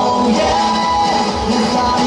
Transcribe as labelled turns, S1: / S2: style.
S1: Oh yeah,